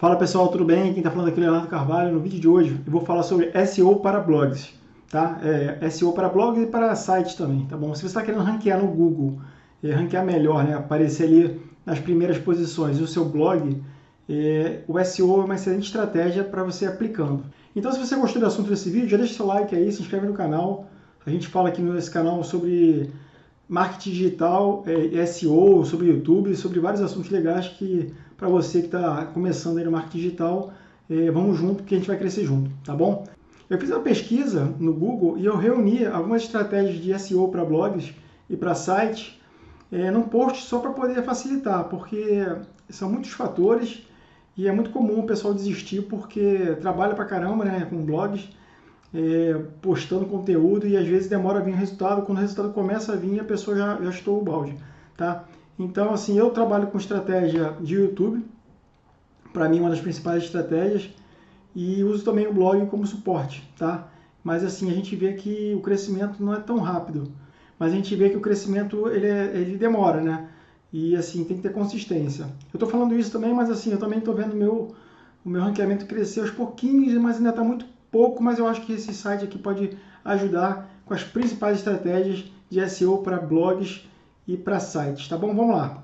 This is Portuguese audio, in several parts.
Fala pessoal, tudo bem? Quem está falando aqui é Leonardo Carvalho. No vídeo de hoje eu vou falar sobre SEO para blogs, tá? É, SEO para blogs e para sites também, tá bom? Se você está querendo ranquear no Google, é, ranquear melhor, né? Aparecer ali nas primeiras posições do seu blog, é, o SEO é uma excelente estratégia para você aplicando. Então se você gostou do assunto desse vídeo, já deixa seu like aí, se inscreve no canal. A gente fala aqui nesse canal sobre marketing digital, é, SEO, sobre YouTube, sobre vários assuntos legais que para você que está começando aí no marketing digital, é, vamos junto que a gente vai crescer junto, tá bom? Eu fiz uma pesquisa no Google e eu reuni algumas estratégias de SEO para blogs e para sites é, num post só para poder facilitar, porque são muitos fatores e é muito comum o pessoal desistir porque trabalha para caramba né, com blogs é, postando conteúdo e às vezes demora a vir o resultado. Quando o resultado começa a vir, a pessoa já, já estou o balde, tá? Então, assim, eu trabalho com estratégia de YouTube, para mim uma das principais estratégias, e uso também o blog como suporte, tá? Mas assim, a gente vê que o crescimento não é tão rápido, mas a gente vê que o crescimento ele, é, ele demora, né? E assim, tem que ter consistência. Eu estou falando isso também, mas assim, eu também estou vendo meu, o meu ranqueamento crescer aos pouquinhos, mas ainda está muito pouco, mas eu acho que esse site aqui pode ajudar com as principais estratégias de SEO para blogs e para sites, tá bom? Vamos lá.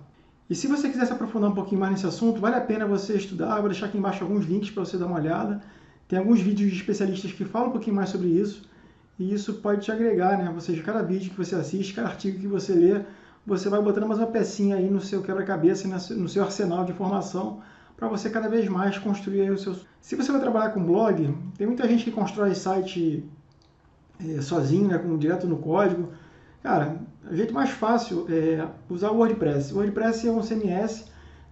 E se você quiser se aprofundar um pouquinho mais nesse assunto, vale a pena você estudar, vou deixar aqui embaixo alguns links para você dar uma olhada. Tem alguns vídeos de especialistas que falam um pouquinho mais sobre isso, e isso pode te agregar, né? Ou seja, cada vídeo que você assiste, cada artigo que você lê, você vai botando mais uma pecinha aí no seu quebra-cabeça, no seu arsenal de informação, para você cada vez mais construir o seu... Se você vai trabalhar com blog, tem muita gente que constrói site é, sozinho, né, com, direto no código. Cara, jeito mais fácil é usar o WordPress. O WordPress é um CMS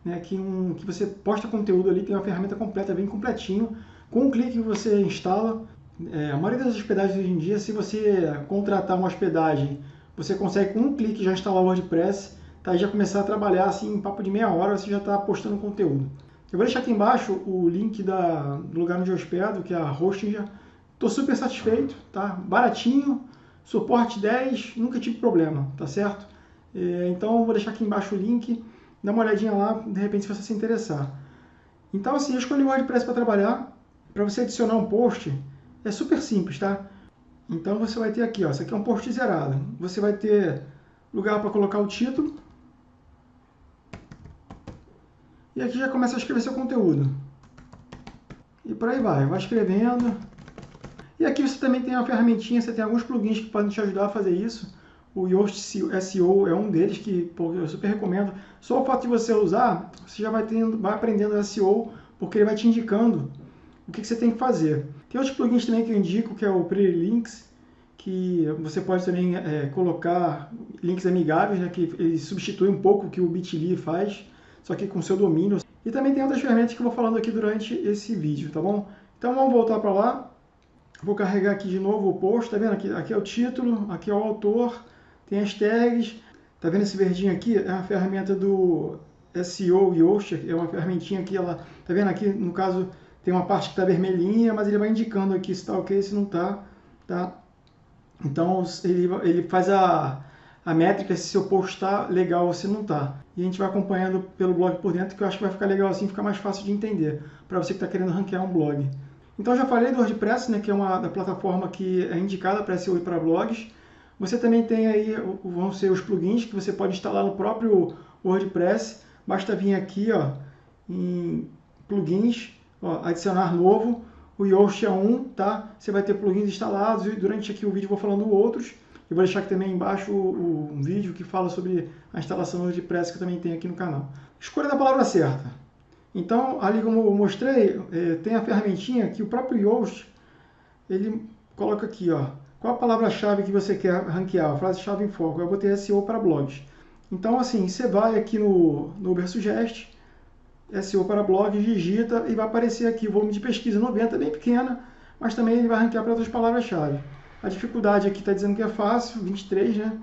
né, que, um, que você posta conteúdo ali, tem uma ferramenta completa, bem completinho. Com um clique você instala. É, a maioria das hospedagens hoje em dia, se você contratar uma hospedagem, você consegue com um clique já instalar o WordPress, tá? e já começar a trabalhar assim, em papo de meia hora, você já está postando conteúdo. Eu vou deixar aqui embaixo o link da, do lugar onde eu hospedo, que é a Hostinger. Estou super satisfeito, tá? Baratinho, suporte 10, nunca tive problema, tá certo? É, então vou deixar aqui embaixo o link, dá uma olhadinha lá, de repente se você se interessar. Então assim, eu escolhi o WordPress para trabalhar. Para você adicionar um post, é super simples, tá? Então você vai ter aqui, ó, isso aqui é um post zerado. Você vai ter lugar para colocar o título, e aqui já começa a escrever seu conteúdo. E por aí vai, vai escrevendo. E aqui você também tem uma ferramentinha, você tem alguns plugins que podem te ajudar a fazer isso. O Yoast SEO é um deles que pô, eu super recomendo. Só o fato de você usar, você já vai, tendo, vai aprendendo SEO, porque ele vai te indicando o que, que você tem que fazer. Tem outros plugins também que eu indico, que é o Pretty Links, que você pode também é, colocar links amigáveis, né, que ele substitui um pouco o que o Bitly faz só que com seu domínio. E também tem outras ferramentas que eu vou falando aqui durante esse vídeo, tá bom? Então vamos voltar para lá. Vou carregar aqui de novo o post, tá vendo? Aqui, aqui é o título, aqui é o autor, tem as tags. Tá vendo esse verdinho aqui? É a ferramenta do SEO Yoast, é uma ferramentinha que ela... Tá vendo aqui, no caso, tem uma parte que está vermelhinha, mas ele vai indicando aqui se está ok, se não está, tá? Então, ele, ele faz a, a métrica se seu post está legal ou se não está. E a gente vai acompanhando pelo blog por dentro, que eu acho que vai ficar legal assim, fica mais fácil de entender, para você que está querendo ranquear um blog. Então já falei do WordPress, né, que é uma da plataforma que é indicada para SEO e para blogs. Você também tem aí, vão ser os plugins que você pode instalar no próprio WordPress. Basta vir aqui ó, em plugins, ó, adicionar novo, o Yoast é um, tá? Você vai ter plugins instalados e durante aqui o vídeo vou falando outros. Eu vou deixar aqui também embaixo um vídeo que fala sobre a instalação do WordPress que eu também tenho aqui no canal. Escolha da palavra certa. Então, ali como eu mostrei, é, tem a ferramentinha que o próprio Yoast, ele coloca aqui, ó, qual a palavra-chave que você quer ranquear, a frase-chave em foco. Eu botei SEO para blogs. Então, assim, você vai aqui no, no Ubersuggest, SEO para blogs, digita e vai aparecer aqui o volume de pesquisa 90, bem pequena, mas também ele vai ranquear para outras palavras-chave. A dificuldade aqui está dizendo que é fácil, 23, né?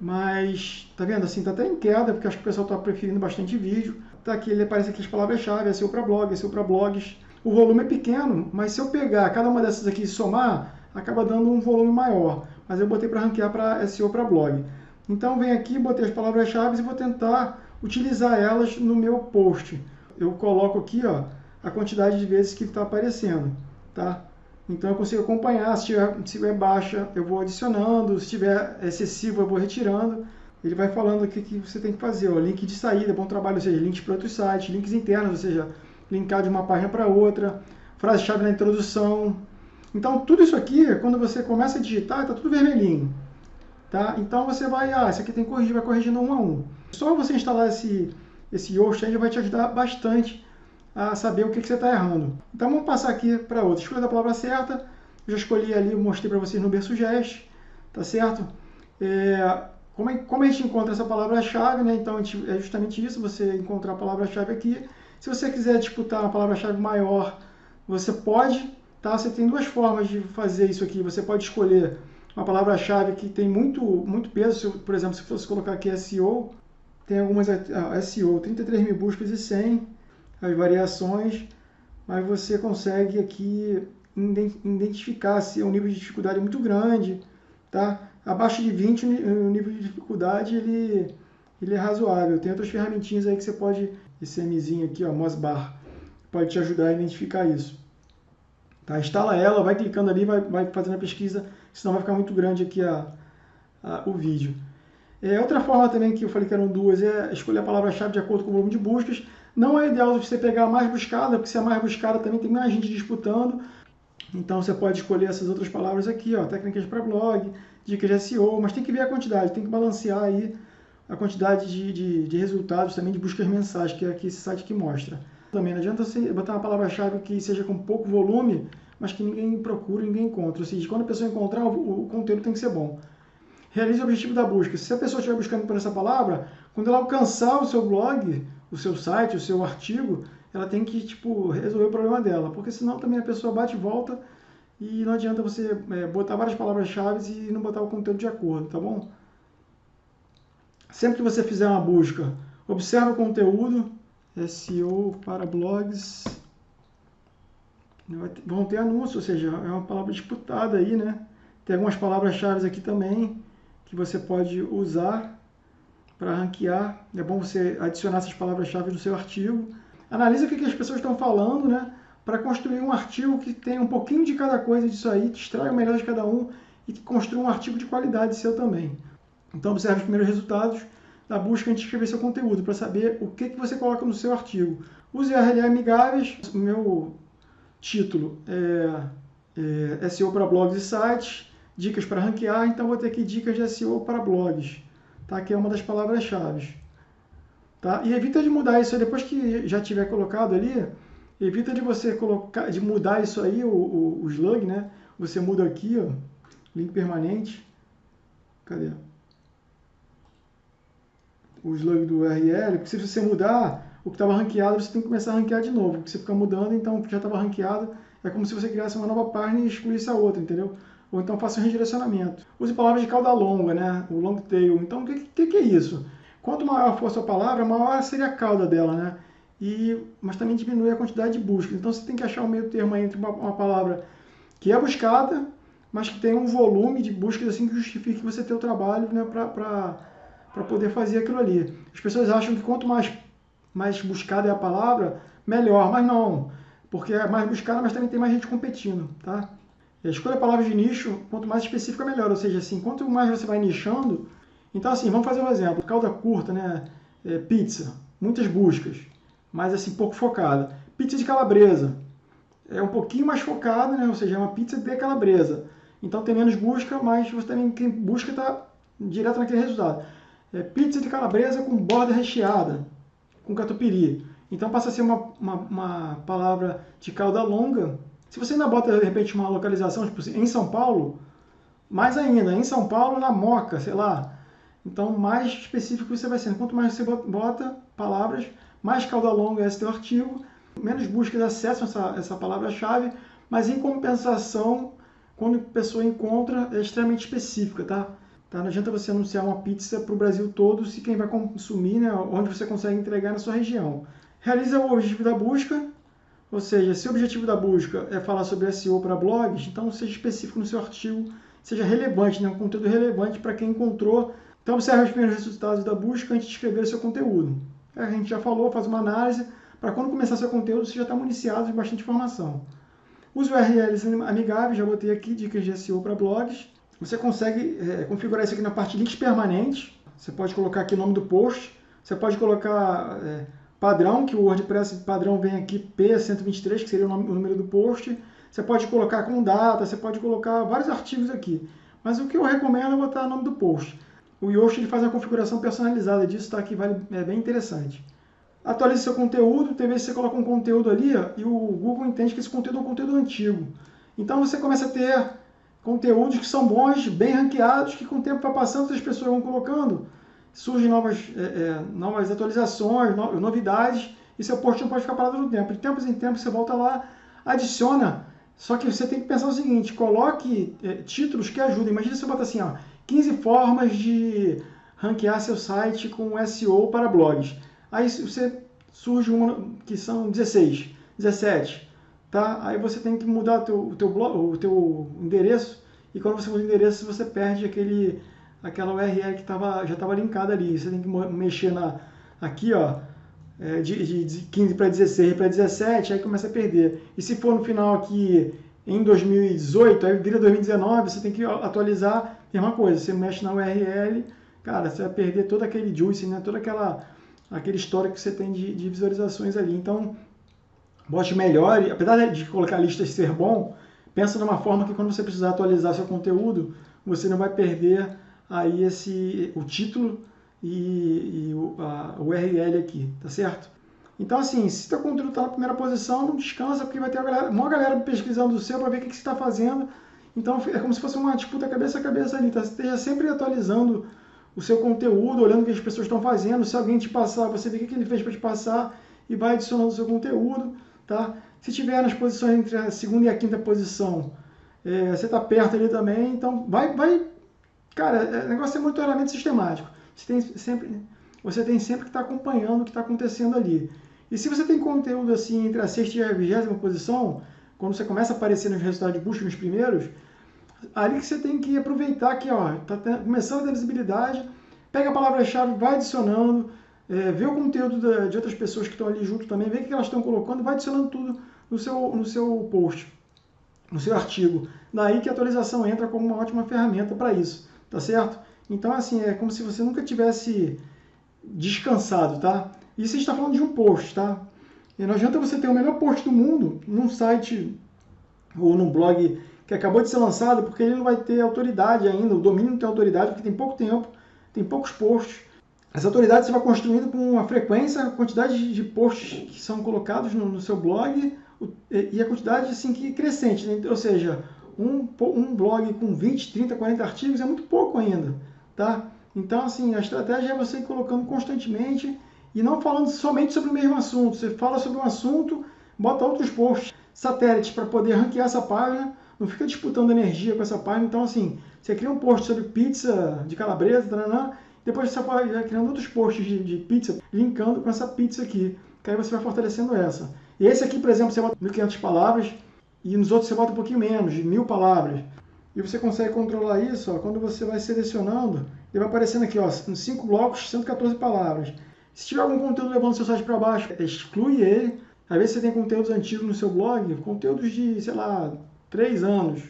Mas, tá vendo assim, tá até em queda, porque acho que o pessoal está preferindo bastante vídeo. Tá aqui, ele aparece aqui as palavras-chave, é seu para blog, é seu para blogs. O volume é pequeno, mas se eu pegar cada uma dessas aqui e somar, acaba dando um volume maior. Mas eu botei para ranquear para SEO para blog. Então, vem aqui, botei as palavras-chave e vou tentar utilizar elas no meu post. Eu coloco aqui, ó, a quantidade de vezes que está aparecendo, tá? Então eu consigo acompanhar, se tiver, se tiver baixa eu vou adicionando, se tiver excessivo eu vou retirando. Ele vai falando o que, você tem que fazer, ó, link de saída, bom trabalho, ou seja, links para outros sites, links internos, ou seja, linkar de uma página para outra, frase-chave na introdução. Então tudo isso aqui, quando você começa a digitar, está tudo vermelhinho. Tá? Então você vai, ah, isso aqui tem que corrigir, vai corrigindo um a um. Só você instalar esse, esse Yoast vai te ajudar bastante a saber o que, que você está errando. Então vamos passar aqui para outra. Escolha a palavra certa. Eu já escolhi ali, mostrei para vocês no Bersugest, tá certo? É, como, é, como a gente encontra essa palavra-chave, né? Então gente, é justamente isso, você encontrar a palavra-chave aqui. Se você quiser disputar uma palavra-chave maior, você pode, tá? Você tem duas formas de fazer isso aqui. Você pode escolher uma palavra-chave que tem muito, muito peso. por exemplo, se fosse colocar aqui SEO, tem algumas ah, SEO, 33 mil buscas e 100 as variações, mas você consegue aqui identificar se é um nível de dificuldade muito grande, tá? Abaixo de 20 o nível de dificuldade ele, ele é razoável. Tem outras ferramentinhas aí que você pode, esse Mzinho aqui, ó, Mosbar, pode te ajudar a identificar isso. Tá? Instala ela, vai clicando ali, vai, vai fazendo a pesquisa, senão vai ficar muito grande aqui a, a o vídeo. É, outra forma também que eu falei que eram duas é escolher a palavra-chave de acordo com o volume de buscas. Não é ideal você pegar a mais buscada, porque se é a mais buscada também tem mais gente disputando. Então você pode escolher essas outras palavras aqui, ó, técnicas para blog, de SEO, mas tem que ver a quantidade, tem que balancear aí a quantidade de, de, de resultados também de buscas mensais, que é aqui esse site que mostra. Também não adianta você botar uma palavra-chave que seja com pouco volume, mas que ninguém procura, ninguém encontra. Ou seja, quando a pessoa encontrar, o, o conteúdo tem que ser bom. Realize o objetivo da busca. Se a pessoa estiver buscando por essa palavra, quando ela alcançar o seu blog, o seu site, o seu artigo, ela tem que tipo, resolver o problema dela, porque senão também a pessoa bate e volta e não adianta você é, botar várias palavras-chave e não botar o conteúdo de acordo, tá bom? Sempre que você fizer uma busca, observe o conteúdo, SEO para blogs, vão ter anúncio, ou seja, é uma palavra disputada aí, né? Tem algumas palavras-chave aqui também que você pode usar para ranquear. É bom você adicionar essas palavras-chave no seu artigo. Analisa o que, as pessoas estão falando, né? Para construir um artigo que tenha um pouquinho de cada coisa disso aí, que extraia o melhor de cada um e que construa um artigo de qualidade seu também. Então, observe os primeiros resultados da busca antes de escrever seu conteúdo, para saber o que, que você coloca no seu artigo. Use URL amigáveis. O meu título é, é SEO para blogs e sites, dicas para ranquear, então vou ter aqui dicas de SEO para blogs tá? que é uma das palavras-chave. Tá? E evita de mudar isso aí, depois que já tiver colocado ali, evita de você colocar, de mudar isso aí, o, o, o slug, né? Você muda aqui, ó, link permanente. Cadê? O slug do URL, porque se você mudar, o que estava ranqueado, você tem que começar a ranquear de novo, porque você fica mudando, então o que já estava ranqueado é como se você criasse uma nova página e excluísse a outra, entendeu? ou então faça um redirecionamento. Use palavras de cauda longa, né? o long tail. Então, o que, que, que é isso? Quanto maior for a sua palavra, maior seria a cauda dela, né? E, mas também diminui a quantidade de buscas. Então, você tem que achar o meio termo entre uma, uma palavra que é buscada, mas que tem um volume de buscas assim que justifique você ter o trabalho né, para poder fazer aquilo ali. As pessoas acham que quanto mais, mais buscada é a palavra, melhor, mas não, porque é mais buscada, mas também tem mais gente competindo, tá? Escolha palavras de nicho, quanto mais específica melhor, ou seja, assim, quanto mais você vai nichando, então assim, vamos fazer um exemplo, cauda curta, né, é, pizza, muitas buscas, mas assim, pouco focada. Pizza de calabresa, é um pouquinho mais focada, né, ou seja, é uma pizza de calabresa. Então tem menos busca, mas você também, quem busca está direto naquele resultado. É, pizza de calabresa com borda recheada, com catupiry. Então passa a ser uma, uma, uma palavra de cauda longa, se você ainda bota, de repente, uma localização, tipo assim, em São Paulo, mais ainda, em São Paulo, na Moca, sei lá. Então, mais específico você vai sendo. Quanto mais você bota palavras, mais cauda longa é esse teu artigo, menos buscas acessam essa, essa palavra-chave, mas em compensação, quando a pessoa encontra, é extremamente específica, tá? tá? Não adianta você anunciar uma pizza para o Brasil todo se quem vai consumir, né, onde você consegue entregar na sua região. Realiza o objetivo da busca, ou seja, se o objetivo da busca é falar sobre SEO para blogs, então seja específico no seu artigo, seja relevante, né? um conteúdo relevante para quem encontrou. Então observe os primeiros resultados da busca antes de escrever o seu conteúdo. A gente já falou, faz uma análise para quando começar seu conteúdo você já está municiado de bastante informação. Os URLs amigáveis, já botei aqui dicas de SEO para blogs. Você consegue é, configurar isso aqui na parte links permanentes. Você pode colocar aqui o nome do post. Você pode colocar é, padrão, que o WordPress padrão vem aqui P123, que seria o, nome, o número do post. Você pode colocar com data, você pode colocar vários artigos aqui. Mas o que eu recomendo é botar o nome do post. O Yoast ele faz uma configuração personalizada disso, tá? Que vale, é bem interessante. Atualize seu conteúdo, tem vezes você coloca um conteúdo ali ó, e o Google entende que esse conteúdo é um conteúdo antigo. Então você começa a ter conteúdos que são bons, bem ranqueados, que com o tempo vai passando, as pessoas vão colocando, surgem novas, é, é, novas atualizações, no, novidades, e seu post não pode ficar parado no tempo. De tempos em tempos você volta lá, adiciona, só que você tem que pensar o seguinte, coloque é, títulos que ajudem. Imagina você bota assim, ó, 15 formas de ranquear seu site com SEO para blogs. Aí você surge uma que são 16, 17, tá? Aí você tem que mudar o teu, o teu, blog, o teu endereço e quando você muda o endereço você perde aquele, aquela URL que tava, já estava linkada ali. Você tem que mexer na, aqui, ó, é, de, de 15 para 16 para 17, aí começa a perder. E se for no final aqui em 2018, aí vira 2019, você tem que atualizar, mesma coisa, você mexe na URL, cara, você vai perder todo aquele juice, né? toda aquela aquele histórico que você tem de, de visualizações ali. Então, bote melhor, apesar de colocar listas ser bom, pensa numa forma que quando você precisar atualizar seu conteúdo, você não vai perder aí esse, o título e, e o, a, URL aqui, tá certo? Então, assim, se seu conteúdo está na primeira posição, não descansa, porque vai ter uma galera, uma galera pesquisando o seu para ver o que, que você está fazendo. Então, é como se fosse uma disputa cabeça a cabeça ali, tá? Esteja sempre atualizando o seu conteúdo, olhando o que as pessoas estão fazendo. Se alguém te passar, você vê o que ele fez para te passar e vai adicionando o seu conteúdo. Tá? Se tiver nas posições entre a segunda e a quinta posição, é, você está perto ali também, então vai, vai, cara, é, o negócio é monitoramento sistemático. Você tem sempre, você tem sempre que estar tá acompanhando o que está acontecendo ali. E se você tem conteúdo assim entre a sexta e a vigésima posição, quando você começa a aparecer nos resultados de busca nos primeiros, ali que você tem que aproveitar que ó, tá começando a visibilidade, pega a palavra-chave, vai adicionando, é, vê o conteúdo da, de outras pessoas que estão ali junto também, vê o que elas estão colocando, vai adicionando tudo no seu, no seu post, no seu artigo. Daí que a atualização entra como uma ótima ferramenta para isso, tá certo? Então, assim, é como se você nunca tivesse descansado, tá? Isso a gente está falando de um post, tá? E não adianta você ter o melhor post do mundo num site ou num blog que acabou de ser lançado, porque ele não vai ter autoridade ainda, o domínio não tem autoridade, porque tem pouco tempo, tem poucos posts. As autoridades você vai construindo com uma frequência, a quantidade de posts que são colocados no, no seu blog e a quantidade assim que crescente, né? ou seja, um, um blog com 20, 30, 40 artigos é muito pouco ainda, tá? Então, assim, a estratégia é você ir colocando constantemente e não falando somente sobre o mesmo assunto. Você fala sobre um assunto, bota outros posts, satélites para poder ranquear essa página, não fica disputando energia com essa página. Então, assim, você cria um post sobre pizza de calabresa, taranã, depois você vai criando outros posts de, de, pizza, linkando com essa pizza aqui, que aí você vai fortalecendo essa. E esse aqui, por exemplo, você bota 1.500 palavras, e nos outros você bota um pouquinho menos, de 1.000 palavras. E você consegue controlar isso ó, quando você vai selecionando, ele vai aparecendo aqui, ó, em 5 blocos, 114 palavras. Se tiver algum conteúdo levando seu site para baixo, exclui ele. Às vezes você tem conteúdos antigos no seu blog, conteúdos de, sei lá, três anos,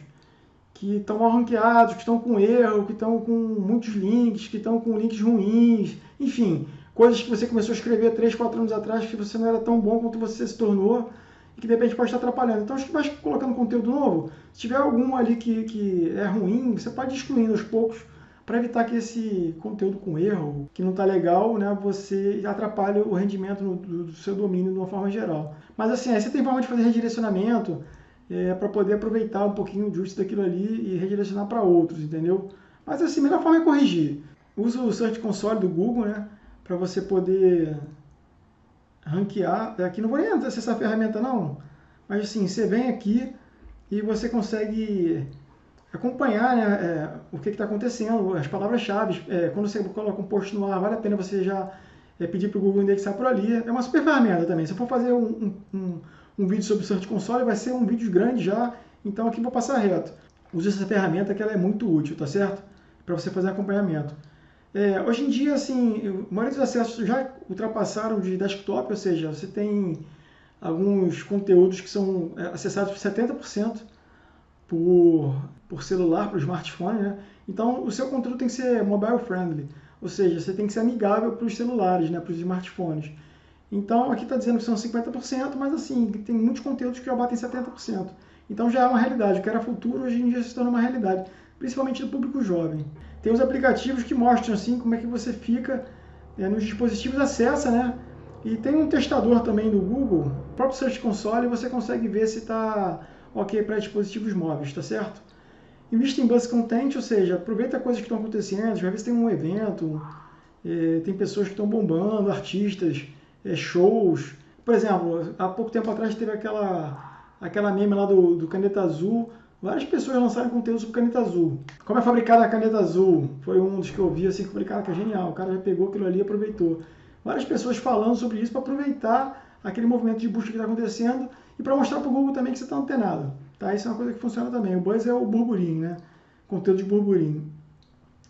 que estão mal ranqueados, que estão com erro, que estão com muitos links, que estão com links ruins, enfim, coisas que você começou a escrever três, quatro anos atrás que você não era tão bom quanto você se tornou e que de repente pode estar atrapalhando. Então, acho que vai colocando conteúdo novo. Se tiver algum ali que, que é ruim, você pode ir excluindo aos poucos para evitar que esse conteúdo com erro, que não está legal, né, você atrapalhe o rendimento no, do, do seu domínio de uma forma geral. Mas assim, aí você tem forma de fazer redirecionamento, é, para poder aproveitar um pouquinho o justo daquilo ali e redirecionar para outros, entendeu? Mas assim, a melhor forma é corrigir. Usa o Search Console do Google, né? Para você poder ranquear. Aqui não vou nem acessar a ferramenta não, mas assim, você vem aqui e você consegue acompanhar né, é, o que está acontecendo, as palavras-chave. É, quando você coloca um post no ar, vale a pena você já é, pedir para o Google indexar por ali. É uma super ferramenta também. Se for fazer um, um, um vídeo sobre o Search Console, vai ser um vídeo grande já, então aqui vou passar reto. Use essa ferramenta que ela é muito útil, tá certo? Para você fazer acompanhamento. É, hoje em dia, assim, a maioria dos acessos já ultrapassaram de desktop, ou seja, você tem alguns conteúdos que são é, acessados por 70% por, por celular, por smartphone, né? Então, o seu conteúdo tem que ser mobile friendly, ou seja, você tem que ser amigável para os celulares, né, para os smartphones. Então, aqui está dizendo que são 50%, mas assim, tem muitos conteúdos que já batem 70%. Então já é uma realidade. O que era futuro, hoje em dia se torna uma realidade, principalmente do público jovem. Tem os aplicativos que mostram assim como é que você fica é, nos dispositivos, acessa, né? E tem um testador também do Google, o próprio Search Console, e você consegue ver se está ok para dispositivos móveis, tá certo? Invista em buzz content, ou seja, aproveita coisas que estão acontecendo, às vezes tem um evento, é, tem pessoas que estão bombando, artistas, é, shows. Por exemplo, há pouco tempo atrás teve aquela, aquela meme lá do, do Caneta Azul. Várias pessoas lançaram conteúdo sobre caneta azul. Como é fabricada a caneta azul? Foi um dos que eu vi assim, que falei, cara, que é genial. O cara já pegou aquilo ali e aproveitou. Várias pessoas falando sobre isso para aproveitar aquele movimento de busca que está acontecendo e para mostrar para o Google também que você está antenado. Tá? Isso é uma coisa que funciona também. O buzz é o burburinho, né? Conteúdo de burburinho.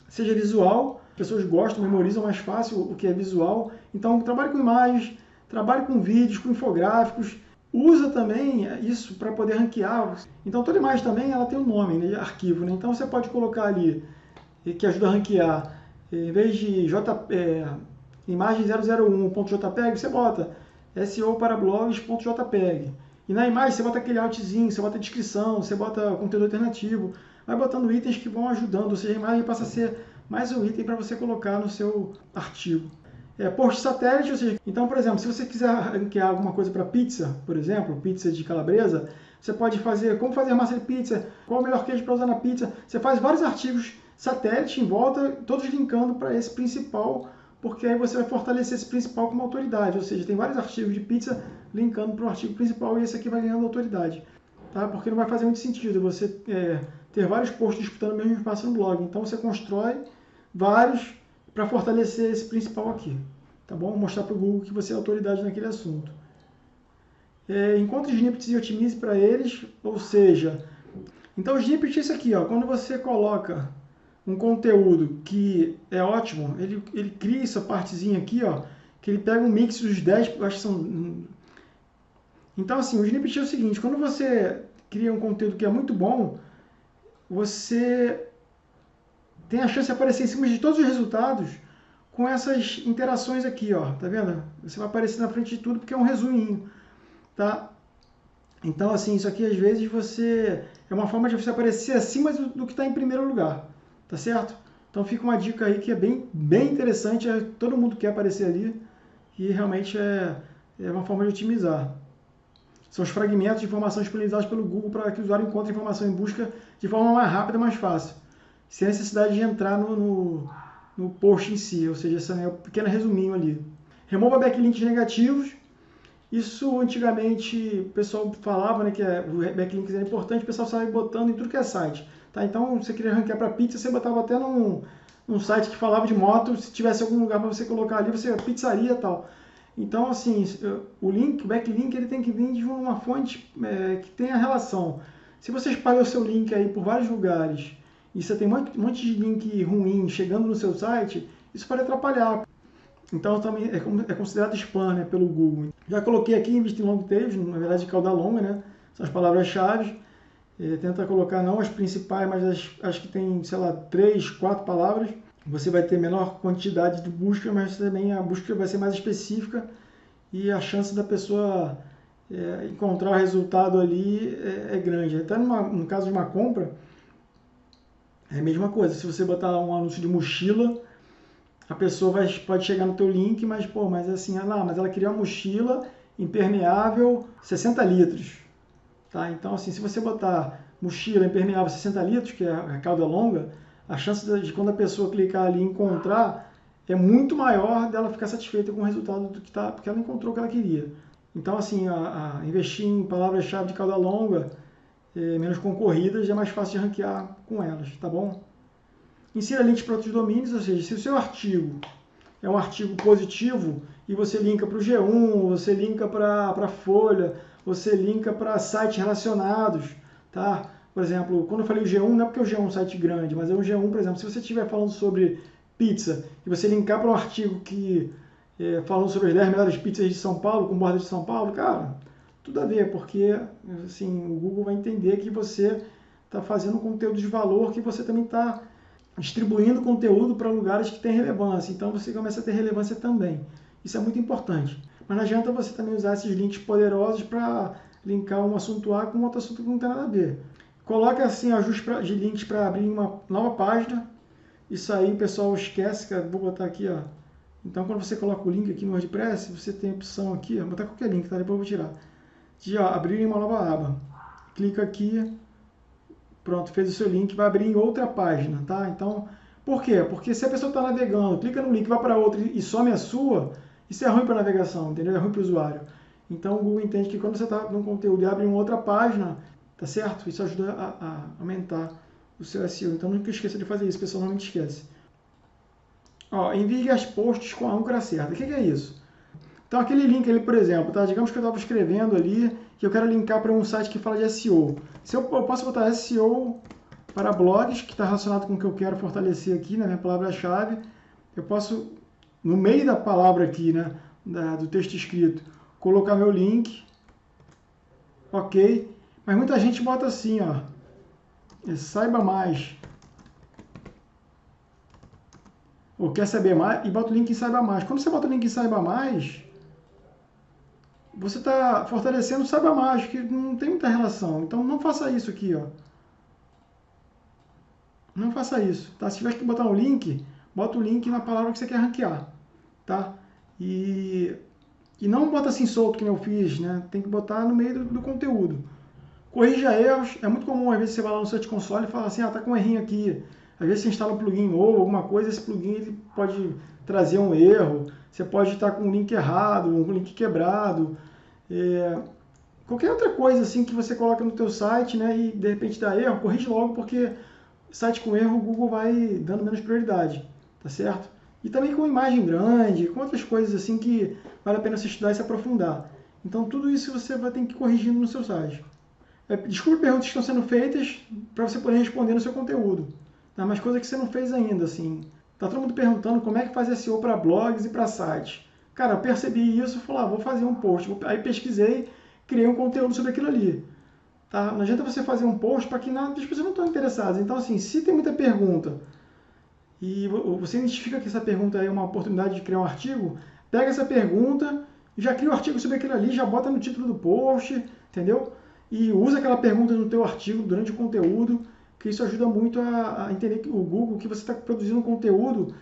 Seja visual, pessoas gostam, memorizam mais fácil o que é visual. Então, trabalhe com imagens, trabalhe com vídeos, com infográficos. Usa também isso para poder ranquear. Então, toda imagem também ela tem um nome, né, arquivo. Né? Então, você pode colocar ali, que ajuda a ranquear, em vez de J, é, imagem 001.jpg, você bota SEO para blogs.jpg. E na imagem você bota aquele altzinho, você bota descrição, você bota conteúdo alternativo. Vai botando itens que vão ajudando, ou seja, a imagem passa a ser mais um item para você colocar no seu artigo. É, post satélite, ou seja, então, por exemplo, se você quiser ranquear alguma coisa para pizza, por exemplo, pizza de calabresa, você pode fazer como fazer massa de pizza, qual o melhor queijo para usar na pizza. Você faz vários artigos satélite em volta, todos linkando para esse principal, porque aí você vai fortalecer esse principal como autoridade. Ou seja, tem vários artigos de pizza linkando para o artigo principal e esse aqui vai ganhando autoridade. Tá? Porque não vai fazer muito sentido você é, ter vários posts disputando o mesmo espaço no blog. Então você constrói vários para fortalecer esse principal aqui. Tá bom? Mostrar para o Google que você é autoridade naquele assunto. É, encontre snippets e otimize para eles, ou seja, então o snippet é isso aqui, ó, quando você coloca um conteúdo que é ótimo, ele, ele cria essa partezinha aqui, ó, que ele pega um mix dos 10, acho que são... Então assim, o snippet é o seguinte, quando você cria um conteúdo que é muito bom, você tem a chance de aparecer em cima de todos os resultados com essas interações aqui, ó, tá vendo? Você vai aparecer na frente de tudo porque é um resuminho, tá? Então, assim, isso aqui às vezes você é uma forma de você aparecer acima do, do que está em primeiro lugar, tá certo? Então fica uma dica aí que é bem, bem interessante, é, todo mundo quer aparecer ali e realmente é, é uma forma de otimizar. São os fragmentos de informação disponibilizados pelo Google para que o usuário encontre informação em busca de forma mais rápida e mais fácil, sem a necessidade de entrar no, no, no post em si, ou seja, esse é um pequeno resuminho ali. Remova backlinks negativos. Isso antigamente o pessoal falava né, que é, o backlinks era importante, o pessoal saía botando em tudo que é site. Tá? Então, você queria ranquear para pizza, você botava até num, num site que falava de moto, se tivesse algum lugar para você colocar ali, você pizzaria tal. Então, assim, o link, o backlink, ele tem que vir de uma fonte é, que tenha relação. Se você espalha o seu link aí por vários lugares e você tem um monte de link ruim chegando no seu site, isso pode atrapalhar. Então, também é, é considerado spam né, pelo Google. Já coloquei aqui em long tails, na verdade, cauda longa, né? São as palavras-chave. É, tenta colocar não as principais, mas as, as que tem, sei lá, três, quatro palavras você vai ter menor quantidade de busca, mas também a busca vai ser mais específica e a chance da pessoa é, encontrar o resultado ali é, é grande. Até numa, no caso de uma compra, é a mesma coisa. Se você botar um anúncio de mochila, a pessoa vai, pode chegar no teu link, mas pô, mas assim, ah, mas ela queria uma mochila impermeável 60 litros. Tá? Então, assim, se você botar mochila impermeável 60 litros, que é a cauda longa, a chance de quando a pessoa clicar ali e encontrar é muito maior dela ficar satisfeita com o resultado do que está, porque ela encontrou o que ela queria. Então, assim, a, a investir em palavras-chave de cauda longa, é, menos concorridas, é mais fácil de ranquear com elas, tá bom? Insira links para outros domínios, ou seja, se o seu artigo é um artigo positivo e você linka para o G1, você linka para a Folha, você linka para sites relacionados, tá? Por exemplo, quando eu falei o G1, não é porque o G1 é um site grande, mas é um G1, por exemplo, se você estiver falando sobre pizza e você linkar para um artigo que é, falando sobre as 10 melhores pizzas de São Paulo, com borda de São Paulo, cara, tudo a ver, porque assim, o Google vai entender que você está fazendo conteúdo de valor, que você também está distribuindo conteúdo para lugares que têm relevância. Então você começa a ter relevância também. Isso é muito importante. Mas não adianta você também usar esses links poderosos para linkar um assunto A com outro assunto que não tem nada a ver. Coloca assim ajuste de links para abrir uma nova página. Isso aí o pessoal esquece, que vou botar aqui, ó. Então quando você coloca o link aqui no WordPress, você tem a opção aqui, ó, vou botar qualquer link, tá? Depois eu vou tirar. De ó, abrir uma nova aba. Clica aqui, pronto, fez o seu link, vai abrir em outra página, tá? Então, por quê? Porque se a pessoa está navegando, clica no link, vai para outra e some a sua, isso é ruim para a navegação, entendeu? É ruim para o usuário. Então o Google entende que quando você está num conteúdo e abre uma outra página, tá certo? Isso ajuda a, a aumentar o seu SEO. Então nunca esqueça de fazer isso, pessoal normalmente esquece. Ó, envie as posts com a âncora certa. O que, que é isso? Então aquele link ali, por exemplo, tá? digamos que eu estava escrevendo ali que eu quero linkar para um site que fala de SEO. Se eu, eu posso botar SEO para blogs, que está relacionado com o que eu quero fortalecer aqui na minha palavra-chave, eu posso, no meio da palavra aqui, né, da, do texto escrito, colocar meu link, ok, mas muita gente bota assim, ó, é, saiba mais, ou quer saber mais, e bota o link em saiba mais. Quando você bota o link em saiba mais, você está fortalecendo o saiba mais, que não tem muita relação. Então não faça isso aqui, ó. Não faça isso, tá? Se tiver que botar um link, bota o link na palavra que você quer ranquear, tá? E, e não bota assim solto, que eu fiz, né? Tem que botar no meio do, do conteúdo. Corrija erros, é muito comum, às vezes você vai lá no Search Console e fala assim, ah, tá com um errinho aqui. Às vezes você instala um plugin ou alguma coisa, esse plugin ele pode trazer um erro, você pode estar com um link errado, um link quebrado, é, qualquer outra coisa assim que você coloca no teu site, né, e de repente dá erro, corrige logo porque site com erro o Google vai dando menos prioridade, tá certo? E também com imagem grande, com outras coisas assim que vale a pena você estudar e se aprofundar. Então tudo isso você vai ter que ir corrigindo no seu site. É, desculpe perguntas que estão sendo feitas para você poder responder no seu conteúdo. Tá? Mas coisa que você não fez ainda, assim. Tá todo mundo perguntando como é que faz SEO para blogs e para sites. Cara, eu percebi isso falei, ah, vou fazer um post. Aí pesquisei, criei um conteúdo sobre aquilo ali. Tá? Não adianta você fazer um post para que nada, as pessoas não estão interessadas. Então, assim, se tem muita pergunta e você identifica que essa pergunta é uma oportunidade de criar um artigo, pega essa pergunta já cria um artigo sobre aquilo ali, já bota no título do post, entendeu? E usa aquela pergunta no teu artigo durante o conteúdo, que isso ajuda muito a, a entender que o Google que você está produzindo conteúdo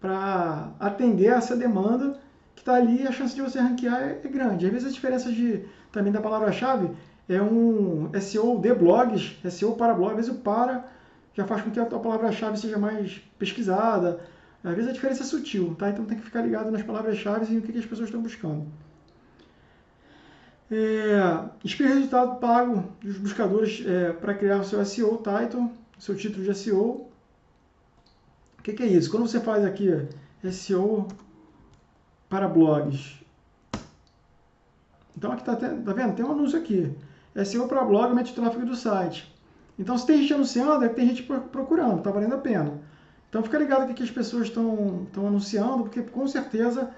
para atender essa demanda que está ali, a chance de você ranquear é, é, grande. Às vezes a diferença de, também da palavra-chave é um SEO de blogs, SEO para blogs, às o para já faz com que a tua palavra-chave seja mais pesquisada. Às vezes a diferença é sutil, tá? Então tem que ficar ligado nas palavras-chave e no que, que as pessoas estão buscando. É, resultado pago dos buscadores é, para criar o seu SEO title, seu título de SEO. O que, que é isso? Quando você faz aqui SEO para blogs. Então aqui está tá vendo? Tem um anúncio aqui. SEO para blog mete o tráfego do site. Então se tem gente anunciando, é que tem gente procurando, está valendo a pena. Então fica ligado aqui que as pessoas estão anunciando, porque com certeza,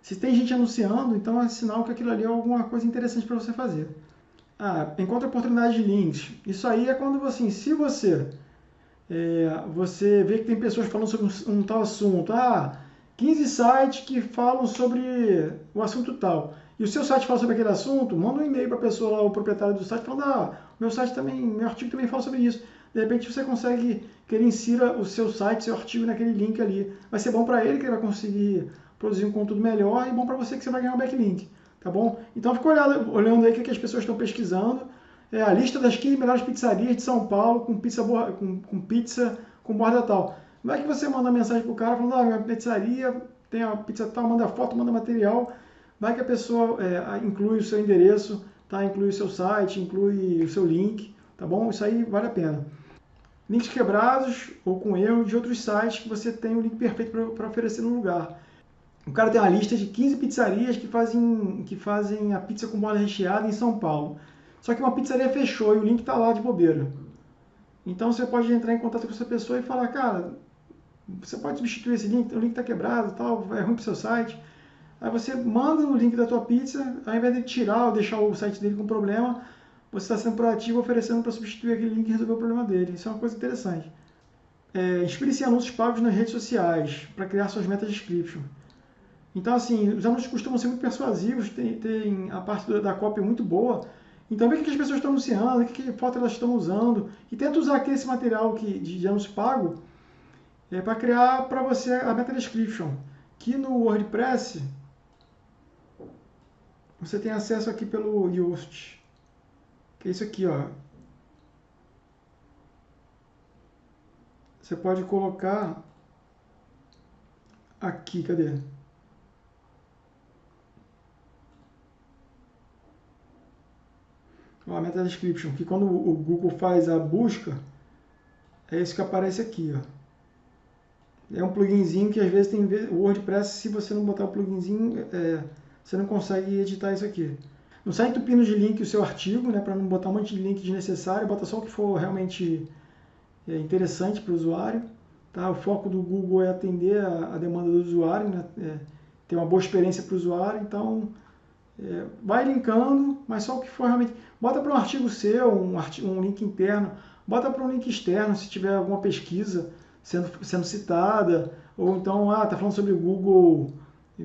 se tem gente anunciando, então é sinal que aquilo ali é alguma coisa interessante para você fazer. Ah, encontra oportunidade de links. Isso aí é quando, assim, se você, é, você vê que tem pessoas falando sobre um, um tal assunto, ah, 15 sites que falam sobre o assunto tal. E o seu site fala sobre aquele assunto, manda um e-mail para a pessoa o proprietário do site, falando, ah, meu site também, meu artigo também fala sobre isso. De repente você consegue que ele insira o seu site, seu artigo naquele link ali. Vai ser bom para ele, que ele vai conseguir produzir um conteúdo melhor, e bom para você que você vai ganhar um backlink, tá bom? Então fica olhando, olhando aí o que as pessoas estão pesquisando. É a lista das 15 melhores pizzarias de São Paulo com pizza, com, com pizza com borda tal. Não é que você manda mensagem pro cara falando, ah, minha pizzaria tem a pizza tal, manda foto, manda material. Vai que a pessoa é, inclui o seu endereço, tá? inclui o seu site, inclui o seu link, tá bom? Isso aí vale a pena. Links quebrados ou com erro de outros sites que você tem o link perfeito para oferecer no lugar. O cara tem uma lista de 15 pizzarias que fazem, que fazem a pizza com bola recheada em São Paulo. Só que uma pizzaria fechou e o link está lá de bobeira. Então você pode entrar em contato com essa pessoa e falar, cara, você pode substituir esse link, o link está quebrado, tal, é ruim para o seu site. Aí você manda o link da tua pizza, ao invés de tirar ou deixar o site dele com problema, você está sendo proativo oferecendo para substituir aquele link e resolver o problema dele. Isso é uma coisa interessante. É, Inspire-se em anúncios pagos nas redes sociais para criar suas metas de description. Então, assim, os anúncios costumam ser muito persuasivos, tem, tem a parte da cópia muito boa. Então, vê o que as pessoas estão anunciando, o que, foto elas estão usando, e tenta usar aqui esse material que, de, de anúncio pago é, para criar para você a meta description. Que no WordPress você tem acesso aqui pelo Yoast, que é isso aqui, ó. Você pode colocar aqui, cadê? Ó, a meta description, que quando o Google faz a busca, é isso que aparece aqui, ó. É um pluginzinho que às vezes tem WordPress, se você não botar o pluginzinho, é, você não consegue editar isso aqui. Não sai entupindo de link o seu artigo, né, para não botar um monte de link desnecessário, bota só o que for realmente é, interessante para o usuário. Tá? O foco do Google é atender a, demanda do usuário, né, é, ter uma boa experiência para o usuário, então é, vai linkando, mas só o que for realmente. Bota para um artigo seu, um, artigo, um link interno, bota para um link externo se tiver alguma pesquisa sendo, sendo citada, ou então, ah, tá falando sobre o Google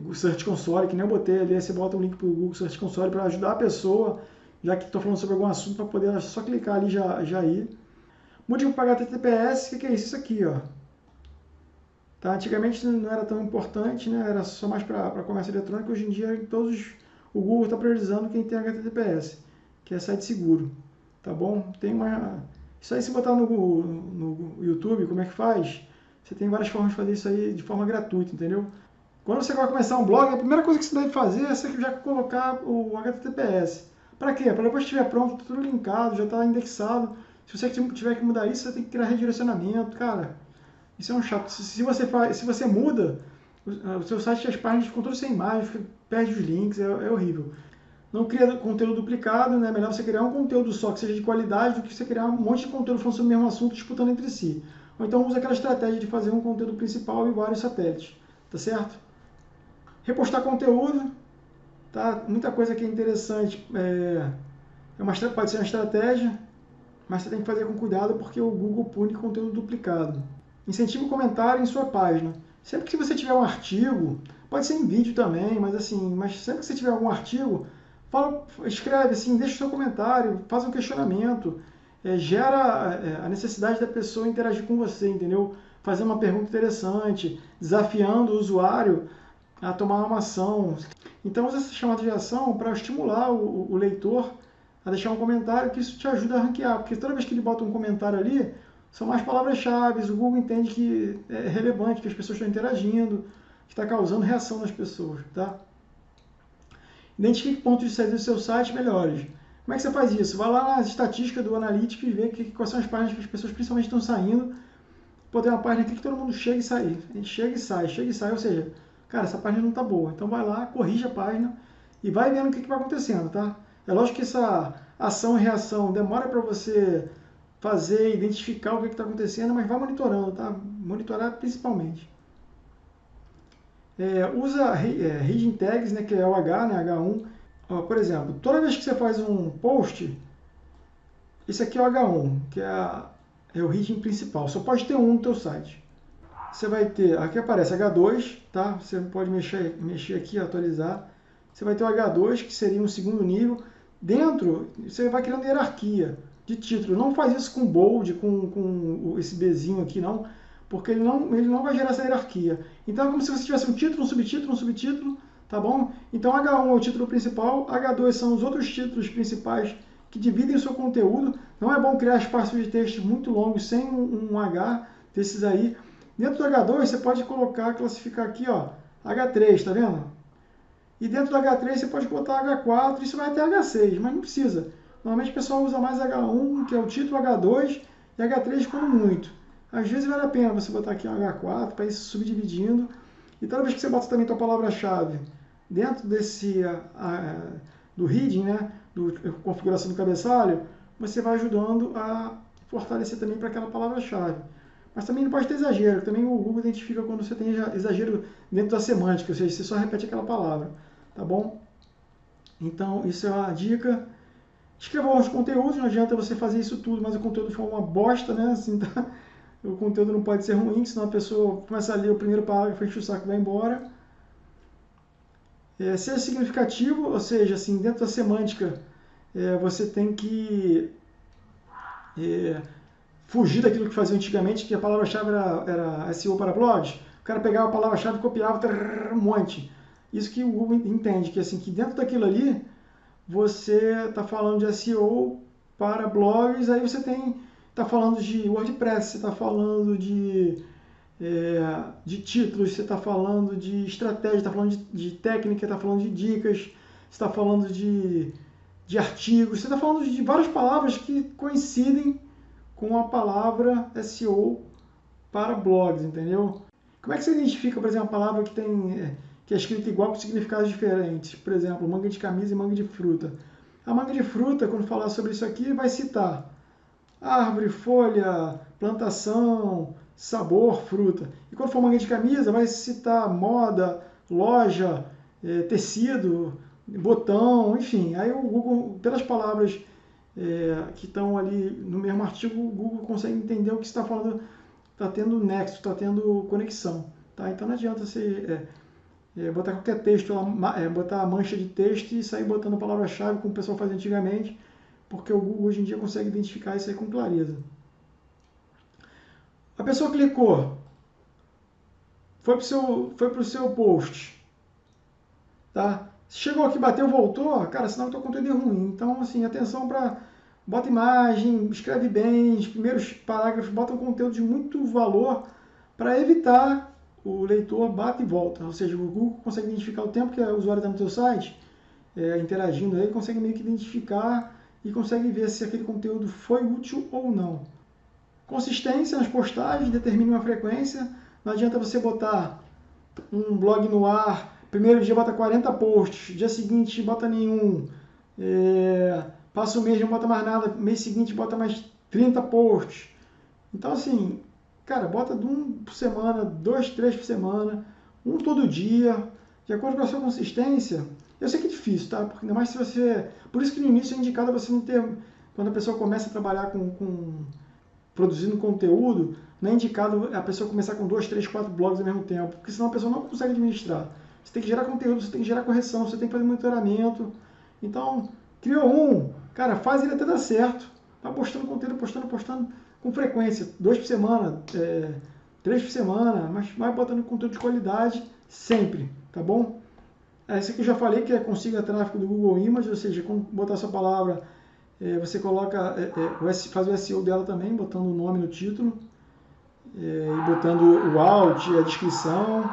o Search Console, que nem eu botei ali, você bota um link para o Google Search Console para ajudar a pessoa, já que estou falando sobre algum assunto, para poder só clicar ali já, já ir. Motivo para HTTPS, o que, que é isso? Isso aqui, ó. Tá? Antigamente não era tão importante, né? era só mais para comércio eletrônico. Hoje em dia, todos o Google está priorizando quem tem HTTPS, que é site seguro. Tá bom? Tem uma. Isso aí, se botar no, no YouTube, como é que faz? Você tem várias formas de fazer isso aí de forma gratuita, entendeu? Quando você vai começar um blog, a primeira coisa que você deve fazer é você já colocar o HTTPS. Para quê? Para depois que estiver pronto, tudo linkado, já está indexado. Se você tiver que mudar isso, você tem que criar redirecionamento. Cara, isso é um chato. Se você, faz, se você muda, o seu site, as páginas ficam todas sem imagem, perde os links, é, é horrível. Não cria conteúdo duplicado, né? Melhor você criar um conteúdo só que seja de qualidade do que você criar um monte de conteúdo falando sobre o mesmo assunto disputando entre si. Ou então usa aquela estratégia de fazer um conteúdo principal e vários satélites. Tá certo? Repostar conteúdo, tá? Muita coisa que é interessante. É, é uma, pode ser uma estratégia, mas você tem que fazer com cuidado porque o Google pune conteúdo duplicado. Incentive o comentário em sua página. Sempre que você tiver um artigo, pode ser em vídeo também, mas assim, mas sempre que você tiver algum artigo, fala, escreve assim, deixa o seu comentário, faz um questionamento, é, gera é, a necessidade da pessoa interagir com você, entendeu? Fazer uma pergunta interessante, desafiando o usuário a tomar uma ação. Então, usa essa chamada de ação para estimular o, o, leitor a deixar um comentário, que isso te ajuda a ranquear, porque toda vez que ele bota um comentário ali, são mais palavras-chave, o Google entende que é relevante, que as pessoas estão interagindo, que está causando reação nas pessoas, tá? Identifique pontos de saída do seu site melhores. Como é que você faz isso? Vai lá nas estatísticas do Analytics e vê que, quais são as páginas que as pessoas principalmente estão saindo. Pô, tem uma página aqui que todo mundo chega e sai. Chega e sai, chega e sai, ou seja, cara, essa página não está boa. Então vai lá, corrige a página e vai vendo o que, que vai acontecendo, tá? É lógico que essa ação e reação demora para você fazer, identificar o que está acontecendo, mas vai monitorando, tá? Monitorar principalmente. É, usa é, Reading Tags, né, que é o H, né, H1. Ó, por exemplo, toda vez que você faz um post, esse aqui é o H1, que é, a, é o reading principal. Só pode ter um no teu site você vai ter, aqui aparece H2, tá? Você pode mexer, mexer aqui, atualizar. Você vai ter o H2, que seria um segundo nível. Dentro, você vai criando hierarquia de título. Não faz isso com bold, com, com esse Bzinho aqui, não, porque ele não, ele não vai gerar essa hierarquia. Então é como se você tivesse um título, um subtítulo, um subtítulo, tá bom? Então H1 é o título principal, H2 são os outros títulos principais que dividem o seu conteúdo. Não é bom criar espaços de texto muito longos sem um, um H desses aí. Dentro do H2 você pode colocar, classificar aqui, ó, H3, tá vendo? E dentro do H3 você pode botar H4, isso vai até H6, mas não precisa. Normalmente o pessoal usa mais H1, que é o título H2, e H3 quando muito. Às vezes vale a pena você botar aqui um H4 para ir subdividindo. E toda vez que você bota também a palavra-chave dentro desse do reading, né, do configuração do cabeçalho, você vai ajudando a fortalecer também para aquela palavra-chave. Mas também não pode ter exagero. Também o Google identifica quando você tem exagero dentro da semântica, ou seja, você só repete aquela palavra, tá bom? Então, isso é uma dica. Escreva os conteúdos, não adianta você fazer isso tudo, mas o conteúdo for uma bosta, né? Assim, tá? O conteúdo não pode ser ruim, senão a pessoa começa a ler o primeiro parágrafo, enche o saco e vai embora. É, seja significativo, ou seja, assim, dentro da semântica, é, você tem que é, fugir daquilo que fazia antigamente, que a palavra-chave era, era SEO para blogs. O cara pegava a palavra-chave e copiava um monte. Isso que o Google entende, que assim, que dentro daquilo ali, você está falando de SEO para blogs, aí você tem está falando de WordPress, você está falando de, é, de títulos, você está falando de estratégia, está falando de, de técnica, está falando de dicas, você está falando de, de artigos, você está falando de várias palavras que coincidem com a palavra SEO para blogs, entendeu? Como é que você identifica, por exemplo, a palavra que tem que é escrita igual com significados diferentes? Por exemplo, manga de camisa e manga de fruta. A manga de fruta, quando falar sobre isso aqui, vai citar árvore, folha, plantação, sabor, fruta. E quando for manga de camisa, vai citar moda, loja, é, tecido, botão, enfim. Aí o Google, pelas palavras é, que estão ali no mesmo artigo, o Google consegue entender o que está falando, está tendo nexo, está tendo conexão. Tá? Então não adianta você é, é, botar qualquer texto, é, botar a mancha de texto e sair botando palavra-chave como o pessoal fazia antigamente, porque o Google hoje em dia consegue identificar isso aí com clareza. A pessoa clicou, foi para o seu, foi seu post, tá? Chegou aqui, bateu, voltou, cara, senão o teu conteúdo é ruim. Então, assim, atenção para bota imagem, escreve bem, os primeiros parágrafos botam conteúdo de muito valor para evitar o leitor bate e volta. Ou seja, o Google consegue identificar o tempo que o usuário está no seu site, é, interagindo aí, consegue meio que identificar e consegue ver se aquele conteúdo foi útil ou não. Consistência nas postagens, determine uma frequência. Não adianta você botar um blog no ar, primeiro dia bota 40 posts, dia seguinte bota nenhum, é, passa o mês não bota mais nada, mês seguinte bota mais 30 posts. Então assim, cara, bota de um por semana, dois, três por semana, um todo dia, de acordo com a sua consistência, eu sei que é difícil, tá? Porque ainda mais se você. Por isso que no início é indicado você não ter. Quando a pessoa começa a trabalhar com, com produzindo conteúdo, não é indicado a pessoa começar com dois, três, quatro blogs ao mesmo tempo, porque senão a pessoa não consegue administrar. Você tem que gerar conteúdo, você tem que gerar correção, você tem que fazer monitoramento. Então, criou um, cara, faz ele até dar certo. Tá postando conteúdo, postando, postando com frequência, dois por semana, é, três por semana, mas vai botando conteúdo de qualidade sempre, tá bom? Esse aqui eu já falei que é consiga tráfego do Google Images, ou seja, quando botar sua palavra, é, você coloca, é, é, faz o SEO dela também, botando o nome no título, é, e botando o alt, a descrição.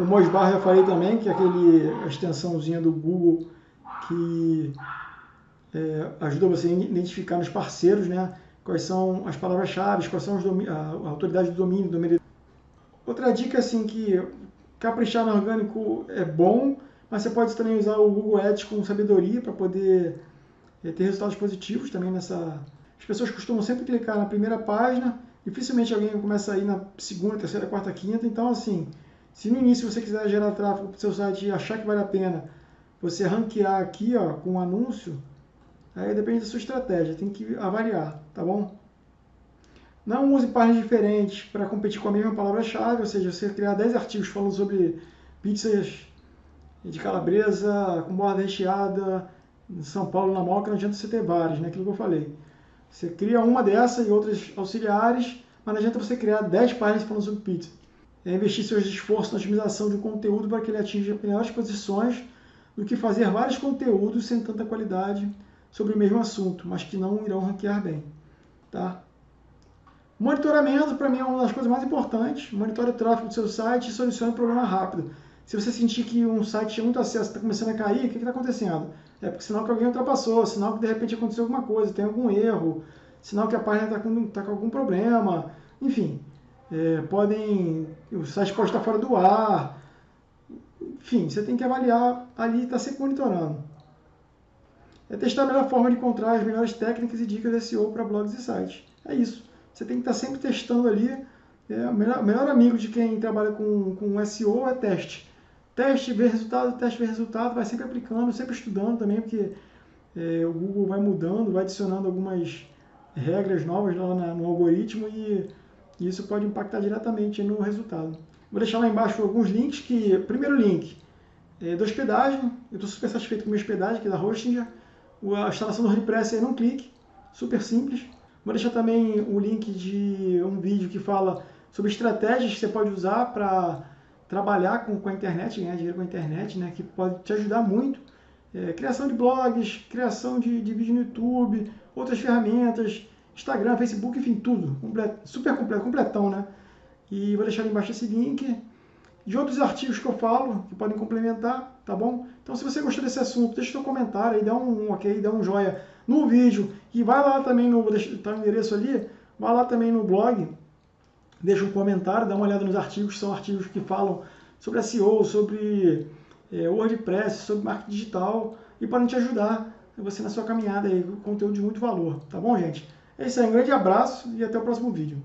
O Mosbar eu falei também, que é aquele, a extensãozinha do Google que é, ajuda você a identificar nos parceiros, né? Quais são as palavras-chave, quais são a, a autoridade do domínio, domínio. Outra dica assim que Caprichar no orgânico é bom, mas você pode também usar o Google Ads com sabedoria para poder é, ter resultados positivos também nessa. As pessoas costumam sempre clicar na primeira página, dificilmente alguém começa a ir na segunda, terceira, quarta, quinta. Então, assim, se no início você quiser gerar tráfego para o seu site e achar que vale a pena você ranquear aqui ó, com um anúncio, aí depende da sua estratégia, tem que avaliar, tá bom? Não use páginas diferentes para competir com a mesma palavra-chave, ou seja, você criar 10 artigos falando sobre pizzas de calabresa com borda recheada em São Paulo na Moca, não adianta você ter vários, né? aquilo que eu falei. Você cria uma dessa e outras auxiliares, mas não adianta você criar 10 páginas falando sobre pizza. É investir seus esforços na otimização de um conteúdo para que ele atinja melhores posições do que fazer vários conteúdos sem tanta qualidade sobre o mesmo assunto, mas que não irão ranquear bem. Tá? Monitoramento, para mim, é uma das coisas mais importantes. Monitore o tráfego do seu site e solucione o problema rápido. Se você sentir que um site tem muito acesso, está começando a cair, o que está acontecendo? É porque sinal que alguém ultrapassou, sinal que de repente aconteceu alguma coisa, tem algum erro, sinal que a página está com, tá com algum problema, enfim. É, podem. O site pode estar fora do ar. Enfim, você tem que avaliar ali e estar tá sempre monitorando. É testar a melhor forma de encontrar as melhores técnicas e dicas de SEO para blogs e sites. É isso. você tem que estar sempre testando ali. É, o melhor, melhor amigo de quem trabalha com, com SEO é teste. Teste, ver resultado, teste, ver resultado, vai sempre aplicando, sempre estudando também, porque é, o Google vai mudando, vai adicionando algumas regras novas lá na, no algoritmo e, e, isso pode impactar diretamente no resultado. Vou deixar lá embaixo alguns links que, primeiro link, é da hospedagem, eu estou super satisfeito com a minha hospedagem, que é da Hostinger, a instalação do WordPress é num clique, super simples. Vou deixar também o link de um vídeo que fala sobre estratégias que você pode usar para trabalhar com, com a internet, ganhar dinheiro com a internet, né, que pode te ajudar muito. É, criação de blogs, criação de, de vídeo no YouTube, outras ferramentas, Instagram, Facebook, enfim, tudo. Completo, super completo, completão, né? E vou deixar ali embaixo esse link de outros artigos que eu falo, que podem complementar, tá bom? Então, se você gostou desse assunto, deixa seu comentário aí, dá um ok, dá um joinha no vídeo. E vai lá também, no, vou deixar tá o endereço ali, vai lá também no blog, deixa um comentário, dá uma olhada nos artigos, são artigos que falam sobre SEO, sobre é, WordPress, sobre marketing digital e podem te ajudar você na sua caminhada aí, conteúdo de muito valor, tá bom, gente? É isso aí, um grande abraço e até o próximo vídeo.